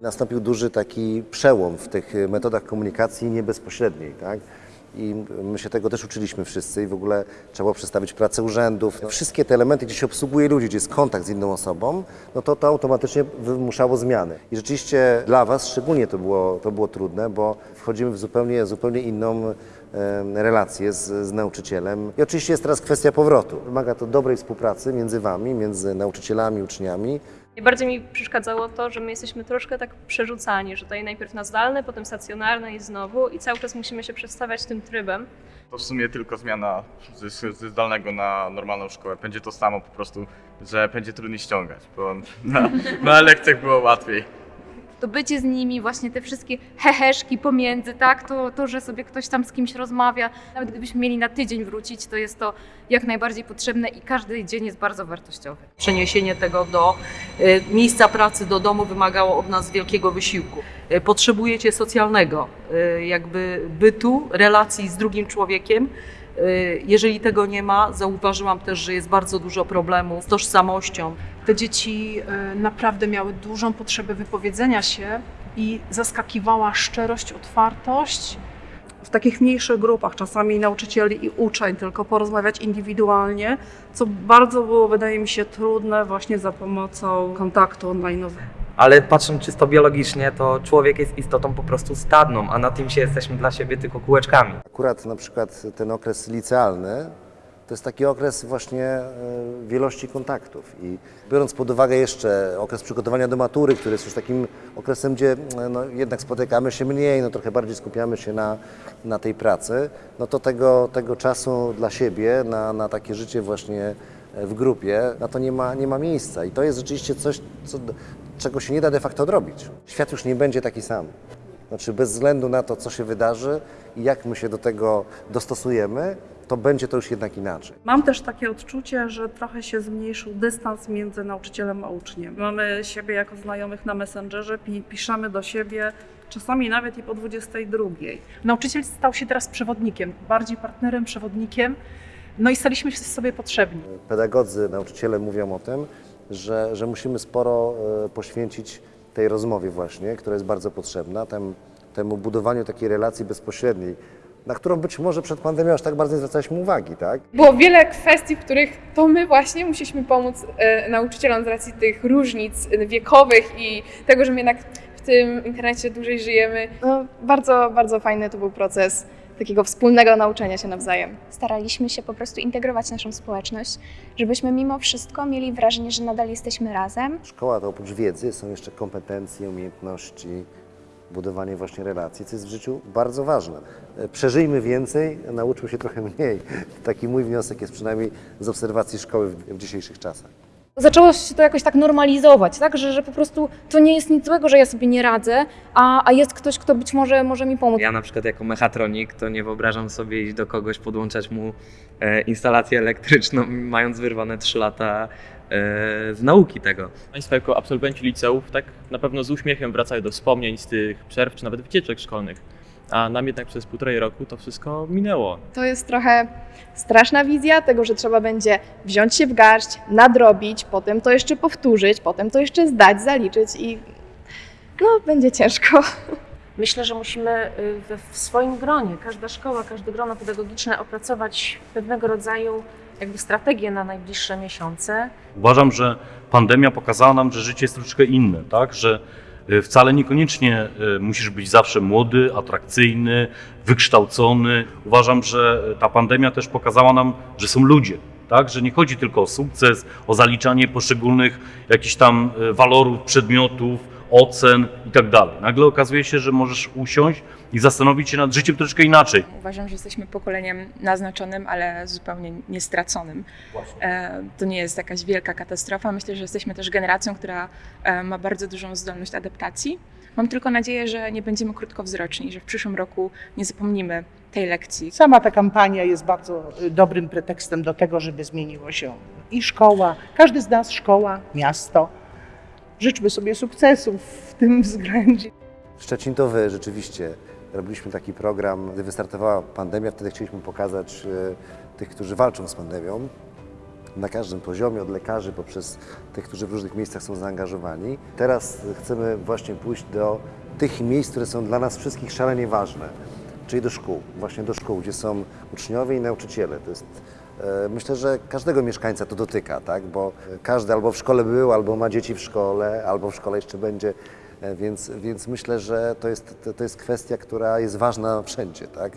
Nastąpił duży taki przełom w tych metodach komunikacji niebezpośredniej, tak? I my się tego też uczyliśmy wszyscy i w ogóle trzeba było przedstawić pracę urzędów. Wszystkie te elementy, gdzie się obsługuje ludzi, gdzie jest kontakt z inną osobą, no to to automatycznie wymuszało zmiany. I rzeczywiście dla Was szczególnie to było, to było trudne, bo wchodzimy w zupełnie, zupełnie inną relację z, z nauczycielem. I oczywiście jest teraz kwestia powrotu. Wymaga to dobrej współpracy między Wami, między nauczycielami, uczniami. Najbardziej mi przeszkadzało to, że my jesteśmy troszkę tak przerzucani, że tutaj najpierw na zdalne, potem stacjonarne i znowu i cały czas musimy się przestawiać tym trybem. To w sumie tylko zmiana ze, ze zdalnego na normalną szkołę. Będzie to samo po prostu, że będzie trudniej ściągać, bo na, na lekcjach było łatwiej. To bycie z nimi, właśnie te wszystkie heheszki pomiędzy, tak, to, to, że sobie ktoś tam z kimś rozmawia, nawet gdybyśmy mieli na tydzień wrócić, to jest to jak najbardziej potrzebne i każdy dzień jest bardzo wartościowy. Przeniesienie tego do y, miejsca pracy, do domu wymagało od nas wielkiego wysiłku. Y, Potrzebujecie socjalnego y, jakby bytu, relacji z drugim człowiekiem. Y, Jeżeli tego nie ma, zauważyłam też, że jest bardzo dużo problemów z tożsamością. Te dzieci e, naprawdę miały dużą potrzebę wypowiedzenia się i zaskakiwała szczerość, otwartość. w takich mniejszych grupach, czasami nauczycieli i uczeń, tylko porozmawiać indywidualnie, co bardzo było, wydaje mi się, trudne właśnie za pomocą kontaktu online'owego. Ale patrząc czysto biologicznie, to człowiek jest istotą po prostu stadną, a na tym się jesteśmy dla siebie tylko kółeczkami. Akurat na przykład ten okres licealny to jest taki okres właśnie e, wielości kontaktów i biorąc pod uwagę jeszcze okres przygotowania do matury, który jest już takim okresem, gdzie e, no, jednak spotykamy się mniej, no trochę bardziej skupiamy się na, na tej pracy, no to tego, tego czasu dla siebie, na, na takie życie właśnie e, w grupie, na to nie ma, nie ma miejsca i to jest rzeczywiście coś, co, czego się nie da de facto odrobić. Świat już nie będzie taki sam. Znaczy bez względu na to, co się wydarzy i jak my się do tego dostosujemy, to będzie to już jednak inaczej. Mam też takie odczucie, że trochę się zmniejszył dystans między nauczycielem a uczniem. Mamy siebie jako znajomych na Messengerze, pi piszemy do siebie, czasami nawet i po 22. Nauczyciel stał się teraz przewodnikiem, bardziej partnerem, przewodnikiem. No i staliśmy się sobie potrzebni. Pedagodzy, nauczyciele mówią o tym, że, że musimy sporo e, poświęcić tej rozmowie właśnie, która jest bardzo potrzebna, tem, temu budowaniu takiej relacji bezpośredniej, na którą być może przed pandemią aż tak bardzo nie zwracaliśmy uwagi, tak? Było wiele kwestii, w których to my właśnie musieliśmy pomóc e, nauczycielom z racji tych różnic wiekowych i tego, że my jednak w tym internecie dłużej żyjemy. No, bardzo, bardzo fajny to był proces takiego wspólnego nauczenia się nawzajem. staraliśmy się po prostu integrować naszą społeczność, żebyśmy mimo wszystko mieli wrażenie, że nadal jesteśmy razem. Szkoła to oprócz wiedzy są jeszcze kompetencje, umiejętności, budowanie właśnie relacji, co jest w życiu bardzo ważne. E, Przeżyjmy więcej, nauczmy się trochę mniej. Taki mój wniosek jest przynajmniej z obserwacji szkoły w dzisiejszych czasach. Zaczęło się to jakoś tak normalizować, tak? Że, że po prostu to nie jest nic złego, że ja sobie nie radzę, a, a jest ktoś, kto być może może mi pomóc. Ja na przykład jako mechatronik to nie wyobrażam sobie iść do kogoś, podłączać mu e, instalację elektryczną, mając wyrwane 3 lata e, z nauki tego. Państwo jako absolwenci liceów tak na pewno z uśmiechem wracają do wspomnień z tych przerw czy nawet wycieczek szkolnych. A nam jednak przez półtorej roku to wszystko minęło. To jest trochę straszna wizja tego, że trzeba będzie wziąć się w garść, nadrobić, potem to jeszcze powtórzyć, potem to jeszcze zdać, zaliczyć i no, będzie ciężko. Myślę, że musimy y, we, w swoim gronie, każda szkoła, każde grono pedagogiczne opracować pewnego rodzaju jakby strategię na najbliższe miesiące. Uważam, że pandemia pokazała nam, że życie jest troszeczkę inne, tak? że wcale niekoniecznie y, musisz być zawsze młody, atrakcyjny, wykształcony. Uważam, że ta pandemia też pokazała nam, że są ludzie. Tak, że nie chodzi tylko o sukces, o zaliczanie poszczególnych jakichś tam y, walorów, przedmiotów, ocen i tak dalej. Nagle okazuje się, że możesz usiąść i zastanowić się nad życiem troszeczkę inaczej. Uważam, że jesteśmy pokoleniem naznaczonym, ale zupełnie niestraconym. E, To nie jest jakaś wielka katastrofa. Myślę, że jesteśmy też generacją, która e, ma bardzo dużą zdolność adaptacji. Mam tylko nadzieję, że nie będziemy krótkowzroczni, że w przyszłym roku nie zapomnimy tej lekcji. Sama ta kampania jest bardzo y, dobrym pretekstem do tego, żeby zmieniło się i szkoła, każdy z nas szkoła, miasto. Życzmy sobie sukcesów w tym względzie. Szczecin to wy, rzeczywiście. Robiliśmy taki program, gdy wystartowała pandemia, wtedy chcieliśmy pokazać e, tych, którzy walczą z pandemią. na każdym poziomie, od lekarzy poprzez tych, którzy w różnych miejscach są zaangażowani. Teraz chcemy właśnie pójść do tych miejsc, które są dla nas wszystkich szalenie ważne, czyli do szkół, właśnie do szkół, gdzie są uczniowie i nauczyciele. To jest Myślę, że każdego mieszkańca to dotyka, tak? bo każdy albo w szkole był, albo ma dzieci w szkole, albo w szkole jeszcze będzie, E, więc, więc myślę, że to jest, to jest kwestia, która jest ważna wszędzie. Tak?